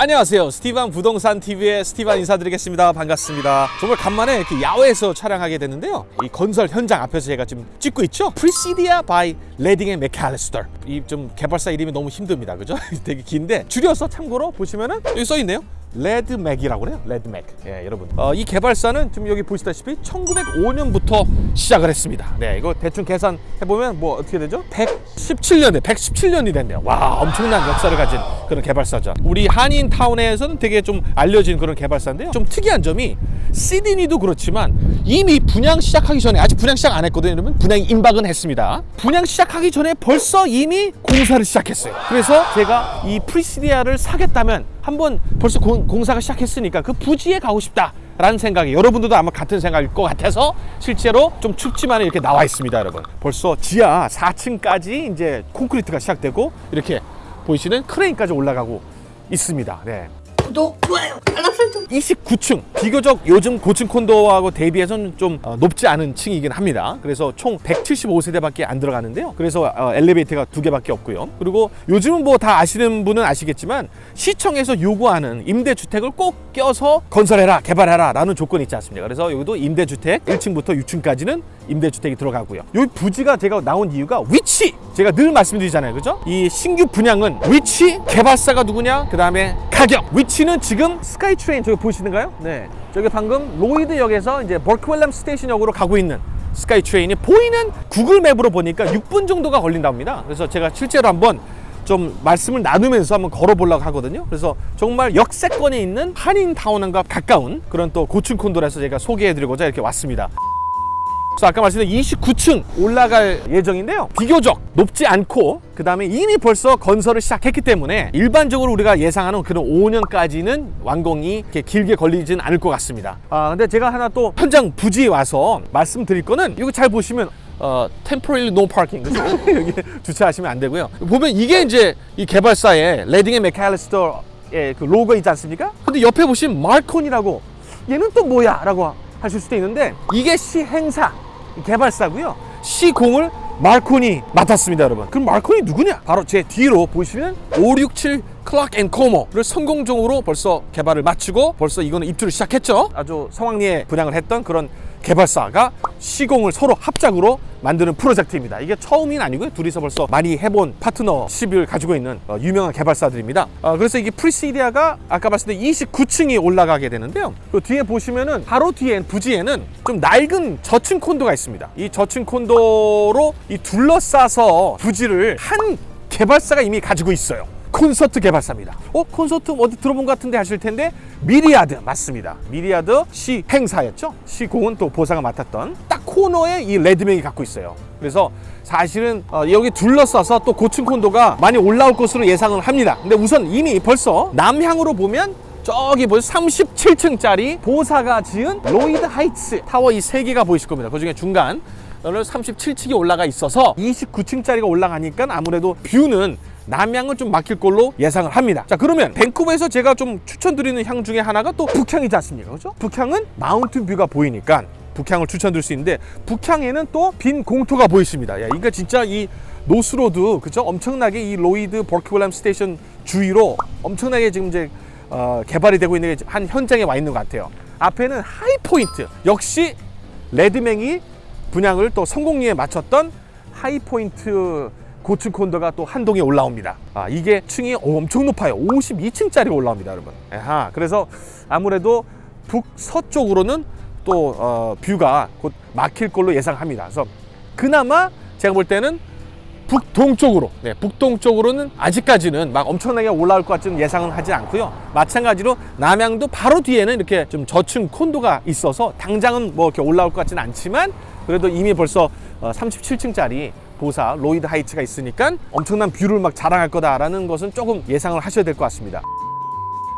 안녕하세요. 스티반 부동산 TV의 스티반 인사드리겠습니다. 반갑습니다. 정말 간만에 이렇게 야외에서 촬영하게 됐는데요. 이 건설 현장 앞에서 제가 지금 찍고 있죠? Precidia by Ledingham McAllister 이 좀 개발사 이름이 너무 힘듭니다. 그죠? 되게 긴데 줄여서 참고로 보시면은 여기 써 있네요 Ledmac이라고 그래요? Ledmac. 예 여러분. 어, 이 개발사는 지금 여기 보시다시피 1905년부터 시작을 했습니다. 네 이거 대충 계산해보면 뭐 어떻게 되죠? 117년에 117년이 됐네요. 와 엄청난 역사를 가진 그런 개발사죠. 우리 한인타운에서는 되게 좀 알려진 그런 개발사인데요. 좀 특이한 점이 Sydney도 그렇지만 이미 분양 시작하기 전에 아직 분양 시작 안 했거든요 여러분. 분양 임박은 했습니다. 분양 시작하기 전에 벌써 이미 공사를 시작했어요. 그래서 제가 이 Precidia를 사겠다면 한번 벌써 공, 공사가 시작했으니까 그 부지에 가고 싶다 라는 생각이 여러분들도 아마 같은 생각일 것 같아서 실제로 좀 춥지만 이렇게 나와 있습니다 여러분 벌써 지하 4층까지 이제 콘크리트가 시작되고 이렇게 보이시는 크레인까지 올라가고 있습니다 네. 구독, 좋아요, 알람 설정. 29층. 비교적 요즘 고층 콘도하고 대비해서는 좀 어, 높지 않은 층이긴 합니다. 그래서 총 175세대밖에 안 들어가는데요. 그래서 어, 엘리베이터가 두 개밖에 없고요. 그리고 요즘은 뭐 다 아시는 분은 아시겠지만 시청에서 요구하는 임대주택을 꼭 껴서 건설해라 개발해라 라는 조건이 있지 않습니까? 그래서 여기도 임대주택 1층부터 6층까지는 임대주택이 들어가고요. 여기 부지가 제가 나온 이유가 위치! 제가 늘 말씀드리잖아요. 그죠? 이 신규 분양은 위치 개발사가 누구냐? 그 다음에 가격. 위치는 지금 SkyTrain 저기 보이시는가요? 네. 저기 방금 Lougheed역에서 이제 Burquitlam Station역으로 가고 있는 스카이트레인이 보이는 구글 맵으로 보니까 6분 정도가 걸린다 합니다. 그래서 제가 실제로 한번 좀 말씀을 나누면서 한번 걸어보려고 하거든요. 그래서 정말 역세권에 있는 한인타운과 가까운 그런 또 고층 콘도라서 제가 소개해드리고자 이렇게 왔습니다 그래서 아까 말씀드린 29층 올라갈 예정인데요 비교적 높지 않고 그 다음에 이미 벌써 건설을 시작했기 때문에 일반적으로 우리가 예상하는 그런 5년까지는 완공이 이렇게 길게 걸리진 않을 것 같습니다 아 근데 제가 하나 또 현장 부지에 와서 말씀드릴 거는 이거 잘 보시면 어, temporarily no parking 그죠? 여기 주차하시면 안 되고요 보면 이게 이제 이 개발사의 레딩 앤 메칼리스터의 그 로고 있지 않습니까? 근데 옆에 보시면 Marcon이라고 얘는 또 뭐야? 라고 하실 수도 있는데 이게 시행사 개발사고요. 시공을 Marcon이 맡았습니다 여러분. 그럼 Marcon이 누구냐? 바로 제 뒤로 보시면 567 Clarke and Como를 성공적으로 벌써 개발을 마치고 벌써 이거는 입주를 시작했죠. 아주 성황리에 분양을 했던 그런 개발사가 시공을 서로 합작으로 만드는 프로젝트입니다. 이게 처음인 아니고요. 둘이서 벌써 많이 해본 파트너십을 가지고 있는 어, 유명한 개발사들입니다. 어, 그래서 이게 프리시디아가 아까 말씀드린 29층이 올라가게 되는데요. 그 뒤에 보시면은 바로 뒤에 부지에는 좀 낡은 저층 콘도가 있습니다. 이 저층 콘도로 이 둘러싸서 부지를 한 개발사가 이미 가지고 있어요 콘서트 개발사입니다. 어? 콘서트 어디 들어본 것 같은데 하실 텐데 Myriad 맞습니다. Myriad 시행사였죠. 시공은 또 보상을 맡았던 딱 코너에 이 Ledmac이 갖고 있어요. 그래서 사실은 어, 여기 둘러싸서 또 고층 콘도가 많이 올라올 것으로 예상을 합니다. 근데 우선 이미 벌써 남향으로 보면 저기 벌써 37층짜리 Bosa가 지은 Lougheed Heights 타워 이 세 개가 보이실 겁니다. 그 중에 중간 오늘 37층이 올라가 있어서 29층짜리가 올라가니까 아무래도 view는 남향은 좀 막힐 걸로 예상을 합니다. 자 그러면 밴쿠버에서 제가 좀 추천드리는 향 중에 하나가 또 북향이지 않습니까? 그렇죠? 북향은 mountain view가 보이니까 북향을 추천드릴 수 있는데 북향에는 또 빈 공터가 보이십니다. 야, 그러니까 진짜 이 North Road 그죠 엄청나게 이 Lougheed Burquitlam Station 주위로 엄청나게 지금 이제 어, 개발이 되고 있는 한 현장에 와 있는 것 같아요. 앞에는 Highpoint 역시 Ledmac이 분양을 또 성공리에 마쳤던 하이포인트 고층 콘도가 또 한 동에 올라옵니다. 아 이게 층이 엄청 높아요. 52층짜리 올라옵니다 여러분. 아하, 그래서 아무래도 북서쪽으로는 또 어, 뷰가 곧 막힐 걸로 예상합니다. 그래서 그나마 제가 볼 때는 북동쪽으로 네, 북동쪽으로는 아직까지는 막 엄청나게 올라올 것 같지는 예상은 하지 않고요. 마찬가지로 남양도 바로 뒤에는 이렇게 좀 저층 콘도가 있어서 당장은 뭐 이렇게 올라올 것 같지는 않지만 그래도 이미 벌써 37층짜리 어, Bosa Lougheed Heights가 있으니까 엄청난 view를 막 자랑할 거다라는 것은 조금 예상을 하셔야 될 것 같습니다.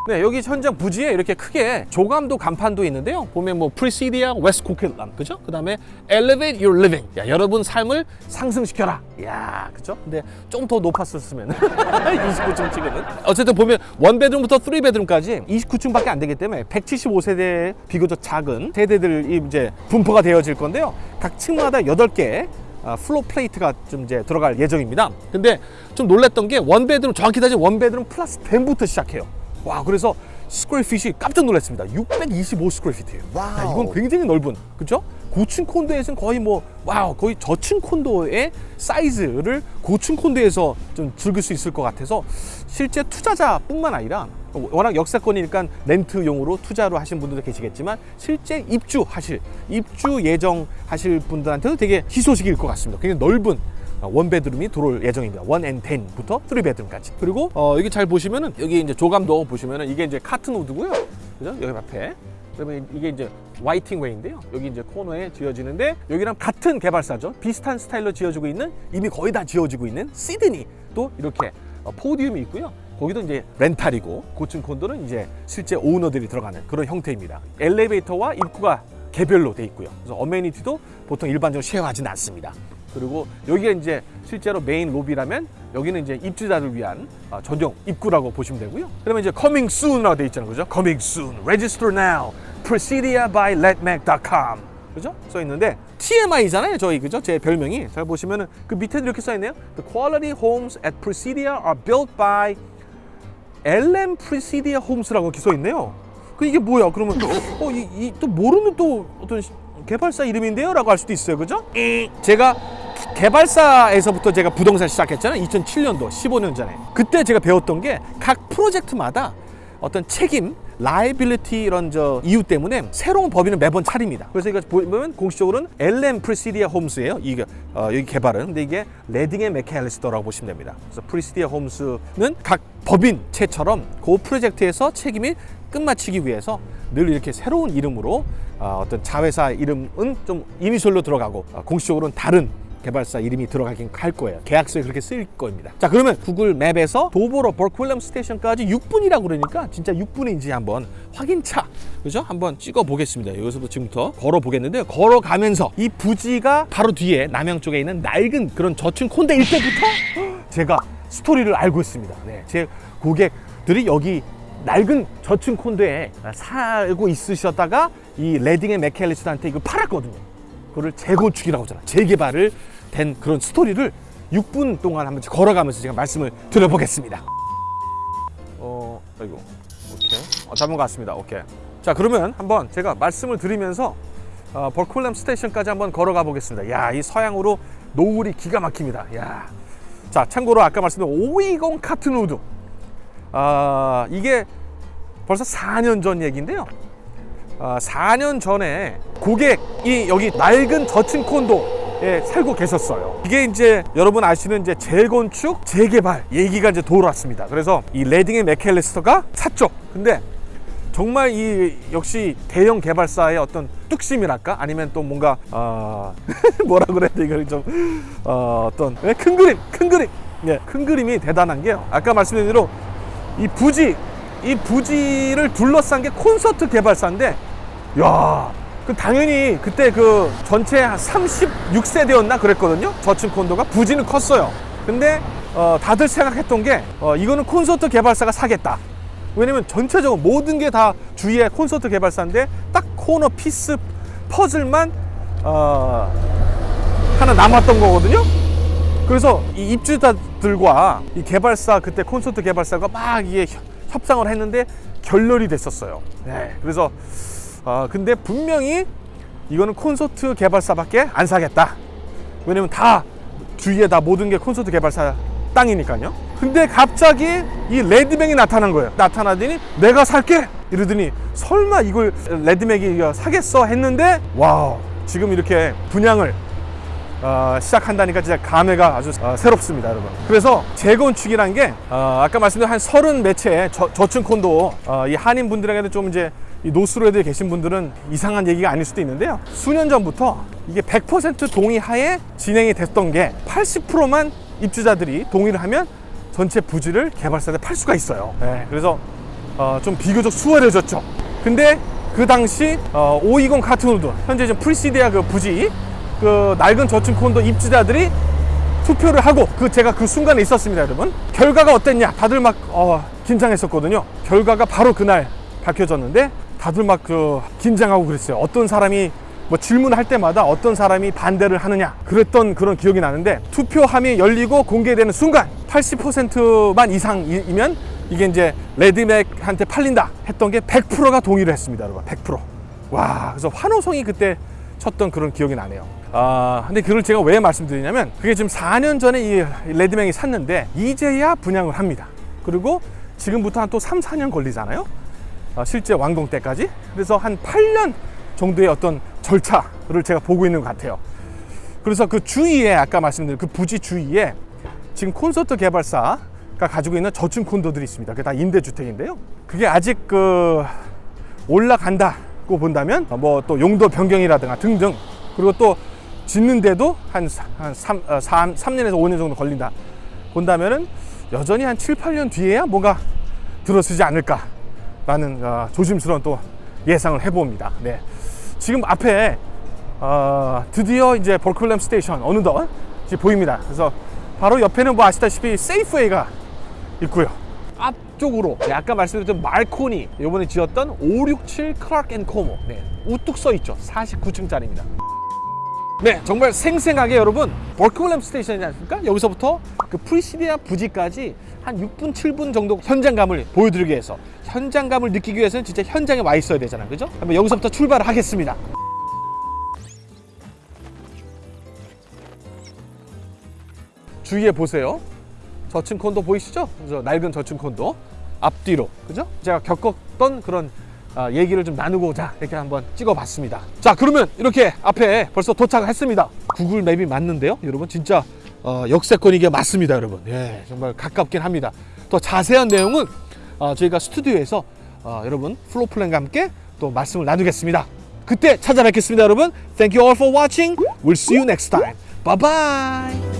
네, 여기 현장 부지에 이렇게 크게 조감도 간판도 있는데요. 보면 뭐 Precidia West Coquitlam, 그죠? 그 다음에 Elevate Your Living. 야, 여러분 삶을 상승시켜라. 야, 그죠? 근데 좀 더 높았었으면 29층 찍으면 어쨌든 보면 one bedroom부터 3 bedroom까지 29층밖에 안 되기 때문에 175세대 비교적 작은 세대들이 이제 분포가 되어질 건데요. 각 층마다 8개 아, floor plate가 좀 이제 들어갈 예정입니다 근데 좀 놀랬던 게 one bedroom 정확히 따지면 one bedroom plus den부터 시작해요 와 그래서 square feet이 깜짝 놀랐습니다. 625 square feet이에요. 이건 굉장히 넓은 그죠? 고층 콘도에서는 거의 뭐 wow 거의 저층 콘도의 사이즈를 고층 콘도에서 좀 즐길 수 있을 것 같아서 실제 투자자뿐만 아니라 워낙 역세권이니까 렌트용으로 투자로 하신 분들도 계시겠지만 실제 입주하실 입주 예정 하실 분들한테도 되게 희소식일 것 같습니다. 굉장히 넓은 어, one bedroom이 들어올 예정입니다. 원앤 텐부터 쓰리베드룸까지. 그리고 어, 여기 잘 보시면은 여기 이제 조감도 보시면은 이게 이제 Cottonwood고요. 그죠? 여기 앞에. 그러면 이게 이제 Whiting Way인데요. 여기 이제 코너에 지어지는데 여기랑 같은 개발사죠. 비슷한 스타일로 지어지고 있는 이미 거의 다 지어지고 있는 Sydney 또 이렇게 어, podium이 있고요. 거기도 이제 렌탈이고 고층 콘도는 이제 실제 오너들이 들어가는 그런 형태입니다. 엘리베이터와 입구가 개별로 돼 있고요. 그래서 어메니티도 보통 일반적으로 쉐어하지는 않습니다. 그리고 여기가 이제 실제로 메인 로비라면 여기는 이제 입주자들 위한 어, 전용 입구라고 보시면 되고요. 그러면 이제 coming soon이라고 돼 있잖아요. 그죠? coming soon. register now. presidia by letmac.com. 그죠? 써 있는데 TMI잖아요. 저희 그죠? 제 별명이. 잘 보시면은 그 밑에도 이렇게 써 있네요. The quality homes at Presidia are built by LM Presidia Homes라고 이렇게 써 있네요. 그 이게 뭐야? 그러면 어, 이, 이, 또 모르는 또 어떤 시- 개발사 이름인데요? 라고 할 수도 있어요. 그죠? 제가 개발사에서부터 제가 부동산 시작했잖아요. 2007년도, 15년 전에. 그때 제가 배웠던 게 각 프로젝트마다 어떤 책임, liability 이런 저 이유 때문에 새로운 법인을 매번 차립니다. 그래서 이거 보면 공식적으로는 LM 프리시디아 홈스예요. 이게 어, 여기 개발은 근데 이게 레딩 앤 메칼리스터라고 보시면 됩니다. 그래서 Precidia Homes는 각 법인체처럼 그 프로젝트에서 책임이 끝마치기 위해서 늘 이렇게 새로운 이름으로 어, 어떤 자회사 이름은 좀 이니셜로 들어가고 어, 공식적으로는 다른 개발사 이름이 들어가긴 할 거예요. 계약서에 그렇게 쓰일 겁니다. 자, 그러면 구글 맵에서 도보로 버클렘 스테이션까지 6분이라고 그러니까 진짜 6분인지 한번 확인차, 그죠? 한번 찍어 보겠습니다. 여기서도 지금부터 걸어 보겠는데요. 걸어가면서 이 부지가 바로 뒤에 남양 쪽에 있는 낡은 그런 저층 콘대 일대부터 제가 스토리를 알고 있습니다. 네, 제 고객들이 여기 낡은 저층 콘도에 살고 있으셨다가 이 Ledingham McAllister한테 이거 팔았거든요. 그거를 재건축이라고 하잖아. 재개발을 된 그런 스토리를 6분 동안 한번 걸어가면서 제가 말씀을 드려보겠습니다. 어, 아이고, 오케이. 어, 잡은 것 같습니다. 오케이. 자, 그러면 한번 제가 말씀을 드리면서 어, Burquitlam Station까지 한번 걸어가 보겠습니다. 야, 이 서양으로 노을이 기가 막힙니다. 야. 자, 참고로 아까 말씀드린 520 Cottonwood. 아, 이게 벌써 4년 전 얘기인데요. 아, 4년 전에 고객이 여기 낡은 저층 콘도에 살고 계셨어요. 이게 이제 여러분 아시는 이제 재건축, 재개발 얘기가 이제 돌아왔습니다. 그래서 이 Ledingham McAllister가 샀죠. 근데 정말 이 역시 대형 개발사의 어떤 뚝심이랄까 아니면 또 뭔가 어... 뭐라 그래야 돼 이걸 좀 어... 어떤 네, 큰 그림 큰 그림 예, 큰 그림이 대단한 게요 아까 말씀드린 대로 이 부지 이 부지를 둘러싼 게 콘서트 개발사인데 야, 그 당연히 그때 그 전체 한 36세대였나 그랬거든요. 저층 콘도가 부지는 컸어요. 근데 어, 다들 생각했던 게 어, 이거는 콘서트 개발사가 사겠다. 왜냐면 전체적으로 모든 게 다 주위에 콘서트 개발사인데 딱 corner piece 퍼즐만 어, 하나 남았던 거거든요. 그래서 이 입주자들과 이 개발사 그때 콘서트 개발사가 막 이게 협- 협상을 했는데 결렬이 됐었어요. 네, 그래서 어, 근데 분명히 이거는 콘서트 개발사밖에 안 사겠다. 왜냐면 다 주위에 다 모든 게 콘서트 개발사 땅이니까요. 근데 갑자기 이 LedMac이 나타난 거예요. 나타나더니 내가 살게 이러더니 설마 이걸 LedMac이 사겠어 했는데 wow 지금 이렇게 분양을 어, 시작한다니까 진짜 감회가 아주 어, 새롭습니다, 여러분. 그래서 재건축이란 게 어, 아까 말씀드린 한 서른 매체 저, 저층 콘도 어, 이 한인 분들에게도 좀 이제 이 노스로에도 계신 분들은 이상한 얘기가 아닐 수도 있는데요. 수년 전부터 이게 100% 동의하에 진행이 됐던 게 80%만 입주자들이 동의를 하면 전체 부지를 개발사한테 팔 수가 있어요. 네, 그래서 어, 좀 비교적 수월해졌죠. 근데 그 당시 어, 520 Cottonwood 현재 지금 Precidia 그 부지 그 낡은 저층 콘도 입주자들이 투표를 하고 그 제가 그 순간에 있었습니다, 여러분. 결과가 어땠냐? 다들 막 어, 긴장했었거든요. 결과가 바로 그날 밝혀졌는데 다들 막 그 긴장하고 그랬어요. 어떤 사람이 뭐 질문할 때마다 어떤 사람이 반대를 하느냐 그랬던 그런 기억이 나는데 투표함이 열리고 공개되는 순간 80%만 이상이면 이게 이제 레드맥한테 팔린다 했던 게 100%가 동의를 했습니다, 여러분. 100%. 와, 그래서 환호성이 그때 쳤던 그런 기억이 나네요. 아, 근데 그걸 제가 왜 말씀드리냐면 그게 지금 4년 전에 이 레드맥이 샀는데 이제야 분양을 합니다. 그리고 지금부터 한 또 3, 4년 걸리잖아요. 아, 실제 완공 때까지. 그래서 한 8년 정도의 어떤 절차를 제가 보고 있는 것 같아요. 그래서 그 주위에 아까 말씀드린 그 부지 주위에 지금 콘서트 개발사가 가지고 있는 저층 콘도들이 있습니다. 그게 다 임대주택인데요. 그게 아직 그 올라간다고 본다면 뭐 또 용도 변경이라든가 등등 그리고 또 짓는데도 한, 사- 한 3, 어, 3, 3년에서 5년 정도 걸린다 본다면은 여전히 한 7, 8년 뒤에야 뭔가 들어서지 않을까 라는 어, 조심스러운 또 예상을 해봅니다. 네. 지금 앞에 어, 드디어 이제 Burquitlam Station 어느덧 보입니다. 그래서 바로 옆에는 뭐 아시다시피 Safeway가 있고요. 앞쪽으로 네, 아까 말씀드렸던 Marcon이 이번에 지었던 567 Clarke and Como 네, 우뚝 서 있죠. 49층짜리입니다. 네, 정말 생생하게 여러분 버클램 스테이션이지 않습니까? 여기서부터 그 Precidia 부지까지 한 6분, 7분 정도 현장감을 보여드리기 위해서 현장감을 느끼기 위해서는 진짜 현장에 와 있어야 되잖아요, 그죠? 한번 여기서부터 출발을 하겠습니다. 주위에 보세요. 저층 콘도 보이시죠? 그래서 낡은 저층 콘도 앞뒤로 그죠? 제가 겪었던 그런 아, 얘기를 좀 나누고자 이렇게 한번 찍어봤습니다. 자 그러면 이렇게 앞에 벌써 도착했습니다. 구글 맵이 맞는데요, 여러분 진짜 어, 역세권 이게 맞습니다, 여러분. 예, 정말 가깝긴 합니다. 더 자세한 내용은 어, 저희가 스튜디오에서 어, 여러분 플로 플랜과 함께 또 말씀을 나누겠습니다. 그때 찾아뵙겠습니다, 여러분. Thank you all for watching. We'll see you next time. Bye bye.